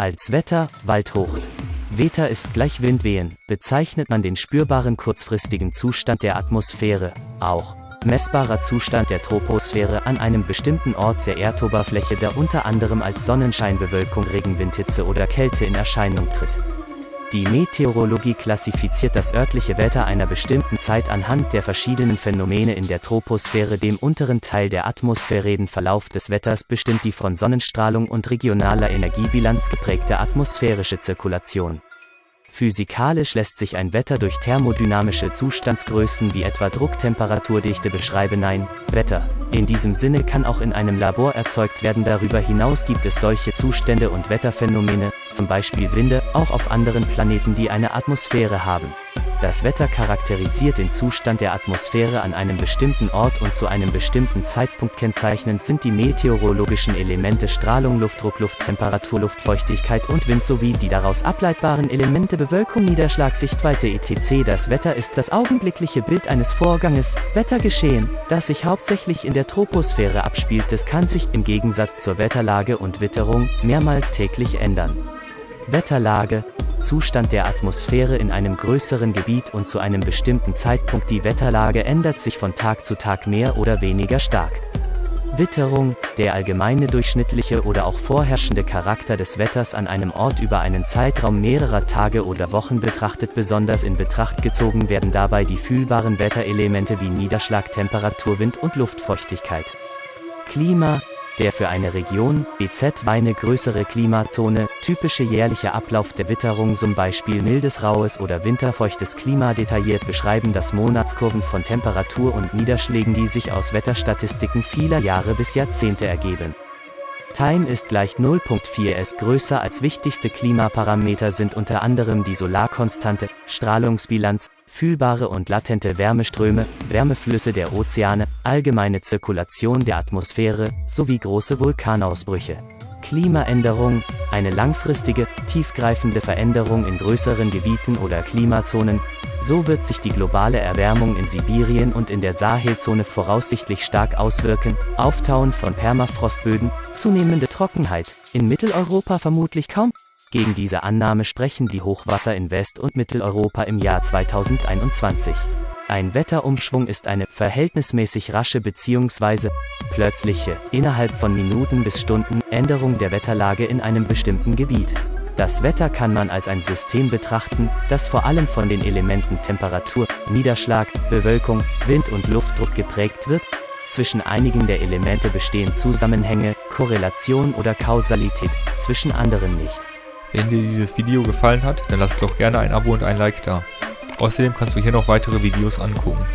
Als Wetter, Waldhocht. Wetter ist gleich Windwehen, bezeichnet man den spürbaren kurzfristigen Zustand der Atmosphäre, auch messbarer Zustand der Troposphäre an einem bestimmten Ort der Erdoberfläche, der unter anderem als Sonnenscheinbewölkung, Regenwindhitze oder Kälte in Erscheinung tritt. Die Meteorologie klassifiziert das örtliche Wetter einer bestimmten Zeit anhand der verschiedenen Phänomene in der Troposphäre. Dem unteren Teil der Atmosphäre. Den Verlauf des Wetters bestimmt die von Sonnenstrahlung und regionaler Energiebilanz geprägte atmosphärische Zirkulation. Physikalisch lässt sich ein Wetter durch thermodynamische Zustandsgrößen wie etwa Drucktemperaturdichte beschreiben. Nein, Wetter. In diesem Sinne kann auch in einem Labor erzeugt werden. Darüber hinaus gibt es solche Zustände und Wetterphänomene, zum Beispiel Winde, auch auf anderen Planeten, die eine Atmosphäre haben. Das Wetter charakterisiert den Zustand der Atmosphäre an einem bestimmten Ort und zu einem bestimmten Zeitpunkt kennzeichnend sind die meteorologischen Elemente Strahlung, Luftdruck, Lufttemperatur, Luftfeuchtigkeit und Wind sowie die daraus ableitbaren Elemente Bewölkung, Niederschlag, Sichtweite etc. Das Wetter ist das augenblickliche Bild eines Vorganges, Wettergeschehen, das sich hauptsächlich in der Troposphäre abspielt. Es kann sich, im Gegensatz zur Wetterlage und Witterung, mehrmals täglich ändern. Wetterlage, Zustand der Atmosphäre in einem größeren Gebiet und zu einem bestimmten Zeitpunkt. Die Wetterlage ändert sich von Tag zu Tag mehr oder weniger stark. Witterung, der allgemeine durchschnittliche oder auch vorherrschende Charakter des Wetters an einem Ort über einen Zeitraum mehrerer Tage oder Wochen betrachtet. Besonders in Betracht gezogen werden dabei die fühlbaren Wetterelemente wie Niederschlag, Temperatur, Wind und Luftfeuchtigkeit. Klima, der für eine Region, BZ eine größere Klimazone, typische jährliche Ablauf der Witterung zum Beispiel mildes raues oder winterfeuchtes Klima detailliert beschreiben das Monatskurven von Temperatur und Niederschlägen die sich aus Wetterstatistiken vieler Jahre bis Jahrzehnte ergeben. Time ist gleich 0.4 s größer als wichtigste Klimaparameter sind unter anderem die Solarkonstante, Strahlungsbilanz, fühlbare und latente Wärmeströme, Wärmeflüsse der Ozeane, allgemeine Zirkulation der Atmosphäre sowie große Vulkanausbrüche. Klimaänderung, eine langfristige, tiefgreifende Veränderung in größeren Gebieten oder Klimazonen, so wird sich die globale Erwärmung in Sibirien und in der Sahelzone voraussichtlich stark auswirken, Auftauen von Permafrostböden, zunehmende Trockenheit, in Mitteleuropa vermutlich kaum. Gegen diese Annahme sprechen die Hochwasser in West- und Mitteleuropa im Jahr 2021. Ein Wetterumschwung ist eine verhältnismäßig rasche bzw. plötzliche, innerhalb von Minuten bis Stunden, Änderung der Wetterlage in einem bestimmten Gebiet. Das Wetter kann man als ein System betrachten, das vor allem von den Elementen Temperatur, Niederschlag, Bewölkung, Wind und Luftdruck geprägt wird. Zwischen einigen der Elemente bestehen Zusammenhänge, Korrelation oder Kausalität, zwischen anderen nicht. Wenn dir dieses Video gefallen hat, dann lass doch gerne ein Abo und ein Like da. Außerdem kannst du hier noch weitere Videos angucken.